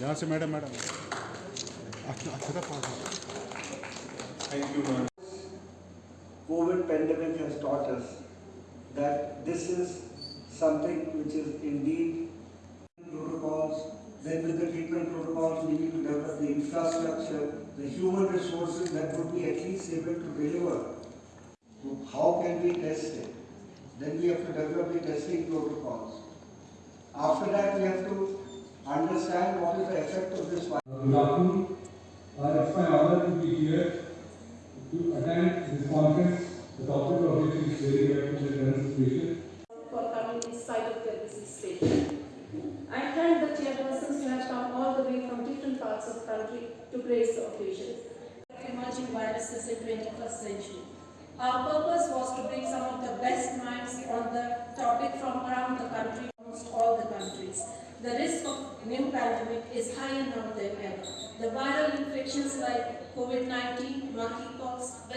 यहाँ से madam madam अच्छा अच्छा था पास Thank you, ma'am. COVID pandemic has taught us that this is something which is indeed protocols. Then with the treatment protocols, we need to develop the infrastructure, the human resources that would be at least able to deliver. So How can we test it? Then we have to develop the testing protocols. After that, we have to understand what is the effect of this virus. Good afternoon. Uh, It's my honor to be here to attend this conference, the topic of which is very relevant to the current situation. for coming inside of their busy station. I thank the chairpersons who have come all the way from different parts of the country to grace the occasion. emerging viruses in 21st century. Our purpose was to bring some of the best minds on the topic from around the country, almost all the countries. The risk of new pandemic is higher now than ever. The viral infections like COVID-19, monkeypox,